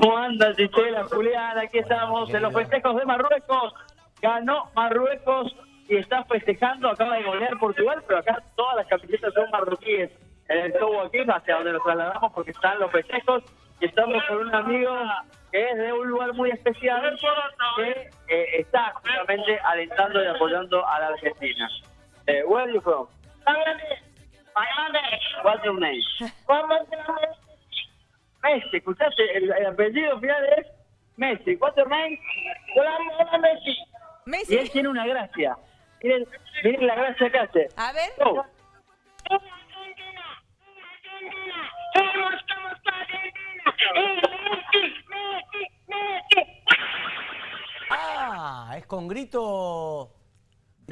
¿Cómo anda, Chichela, Julián? Aquí estamos en los festejos de Marruecos. Ganó Marruecos y está festejando. Acaba de golear Portugal, pero acá todas las camisetas son marroquíes. En el show aquí, hacia donde nos trasladamos, porque están los festejos. Y estamos con un amigo que es de un lugar muy especial, que eh, está justamente alentando y apoyando a la Argentina. Eh, where are you from? What's your name? Messi, escuchaste, el, el apellido final es Messi. Your name? Hola, Messi. Y Messi, él tiene una gracia. Miren, miren la gracia que hace. a ver. Go. Ah, es con grito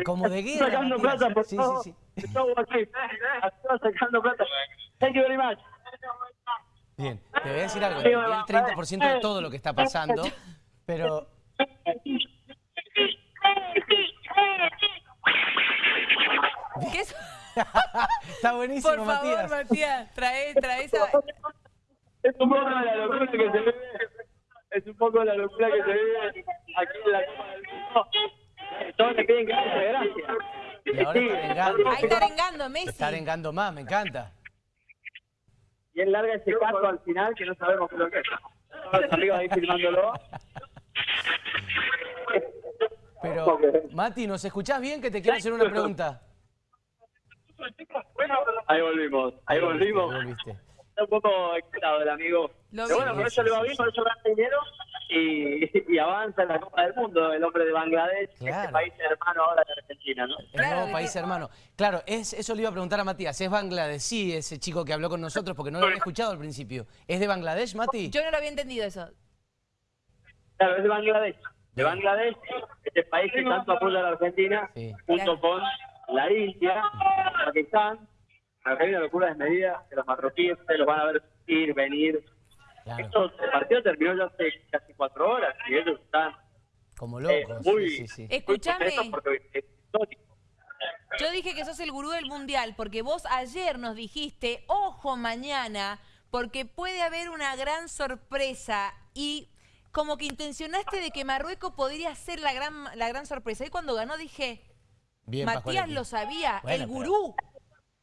como de guerra. sacando plata por Sí, todo. sí, sí. Está sacando plata. Thank you very much. Bien, te voy a decir algo. El 30% de todo lo que está pasando, pero ¿Qué es? está buenísimo, Por favor, Matías. Matías, trae, trae esa... Es un poco la locura que se vive. Es un poco la locura que se vive aquí en la Copa del Mundo. Todos le piden que haga gracia. Y ahora está arengando. Ahí está arengando Messi. Está arengando más, me encanta. Y él larga ese caso al final que no sabemos qué es lo que es. Los amigos ahí filmándolo. Pero, Mati, ¿nos escuchás bien? Que te quiero hacer una pregunta. Ahí volvimos, ahí volvimos. Está un poco excitado el amigo. Lo Pero bueno, por eso le va bien, por eso gana dinero y, y avanza en la Copa del Mundo el hombre de Bangladesh, Claro. este país hermano ahora de Argentina, ¿no? El Claro nuevo país hermano. Claro, es, eso le iba a preguntar a Matías. ¿Es bangladesí ese chico que habló con nosotros? Porque no lo había escuchado al principio. ¿Es de Bangladesh, Mati? Yo no lo había entendido eso. Claro, es de Bangladesh. De Bangladesh, este país que tanto apoya a la Argentina, Sí. junto con la India, Pakistán. Acá hay una locura desmedida que los marroquíes se los van a ver ir, venir. Claro, Esto, el partido terminó ya hace casi cuatro horas y ellos están como eh, locos. muy, Sí, sí, sí. Eh, Escuchame. es histórico. Yo dije que sos el gurú del mundial porque vos ayer nos dijiste, ojo mañana, porque puede haber una gran sorpresa y como que intencionaste de que Marruecos podría ser la gran, la gran sorpresa. Y cuando ganó dije, Bien, Matías Pascualetti. lo sabía, Bueno, el gurú.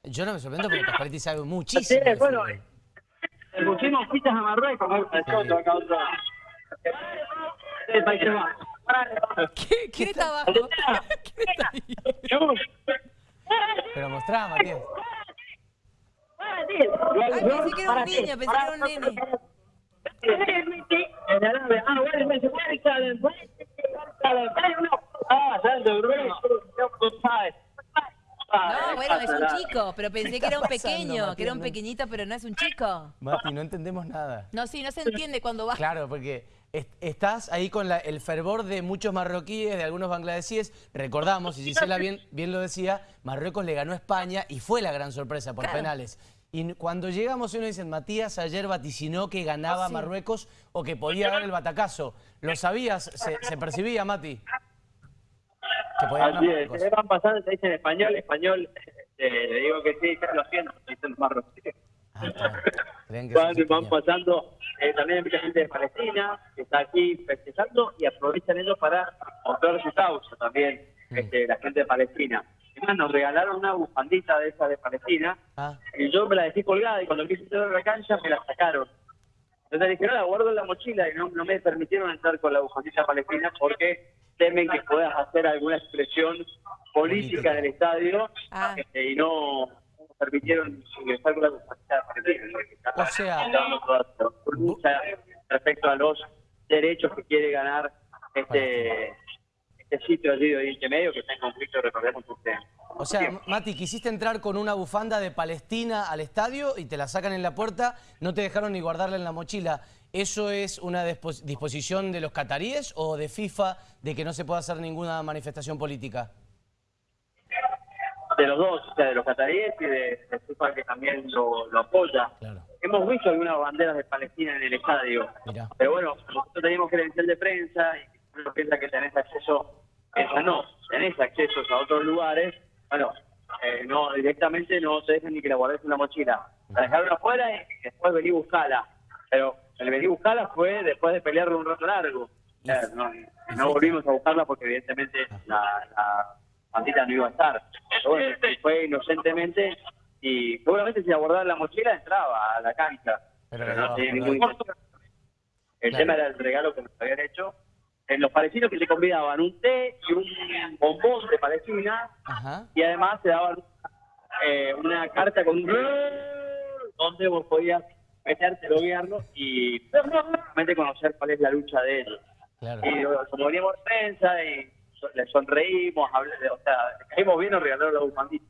Yo no me sorprendo porque Pascualetti sabe Sí, muchísimo. de bueno. Le pusimos fichas a Marruecos. acá otro. El país. ¿Qué- ¿Quién está abajo? ¿Quién está ahí? Pero mostrá, Matías. Ay, pensé que era un niño, pensé que era un nene. Ah, No bueno, es un chico, pero pensé que era un pasando, pequeño, que era un pequeñito, pero no es un chico. Mati, no entendemos nada. No, sí, no se entiende cuando va. Claro, porque est- estás ahí con la- el fervor de muchos marroquíes, de algunos bangladesíes. Recordamos, y Gisela bien, bien lo decía, Marruecos le ganó a España y fue la gran sorpresa por Claro. penales. Y cuando llegamos, uno dicen, Matías ayer vaticinó que ganaba sí. Marruecos o que podía dar el batacazo. ¿Lo sabías? ¿Se, se percibía, Mati? Que Así es, Marruecos. se van pasando, se dice en español, español, eh, le digo que sí, ya lo siento, dicen los marroquíes. Ah, Van, van pasando, eh, también hay mucha gente de Palestina que está aquí festejando y aprovechan ellos para mostrar su causa también, Mm. este, la gente de Palestina. Es más, nos regalaron una bufandita de esa de Palestina Ah, y yo me la dejé colgada y cuando quise entrar a la cancha me la sacaron. Entonces dije, no, la guardo en la mochila y no, no me permitieron entrar con la bufandita palestina porque temen que puedas hacer alguna expresión política del estadio Ah. este, y no permitieron ingresar con la O sea- respecto a los derechos que quiere ganar este, este sitio allí de Oriente Medio que está en conflicto, recordemos usted. O sea, Mati, quisiste entrar con una bufanda de Palestina al estadio y te la sacan en la puerta, no te dejaron ni guardarla en la mochila. ¿Eso es una dispo- disposición de los cataríes o de FIFA de que no se pueda hacer ninguna manifestación política? de los dos, o sea, de los cataríes y de, de FIFA que también lo, lo apoya. Claro. Hemos visto algunas banderas de Palestina en el estadio, Mirá. pero bueno, nosotros teníamos credencial de prensa y uno piensa que tenés acceso, esa no, tenés accesos a otros lugares, bueno, eh, no, directamente no te dejan ni que la guardes en la mochila. La dejaron afuera y después vení buscala. Pero el venir a buscarla fue después de pelear un rato largo. O sea, no, no volvimos a buscarla porque evidentemente la, la bandita no iba a estar. Pero bueno, fue inocentemente y seguramente si abordaba la mochila entraba a la cancha. Pero Pero no, tenía ningún. El Claro. tema era el regalo que nos habían hecho. En los palestinos que te convidaban un té y un bombón de Palestina Ajá. y además te daban eh, una carta con un donde vos podías meterte, loguearlo y realmente conocer cuál es la lucha de ellos. Claro. Y como veníamos prensa y le sonreímos, hablé- o sea, caímos bien, nos regalaron la bufandita.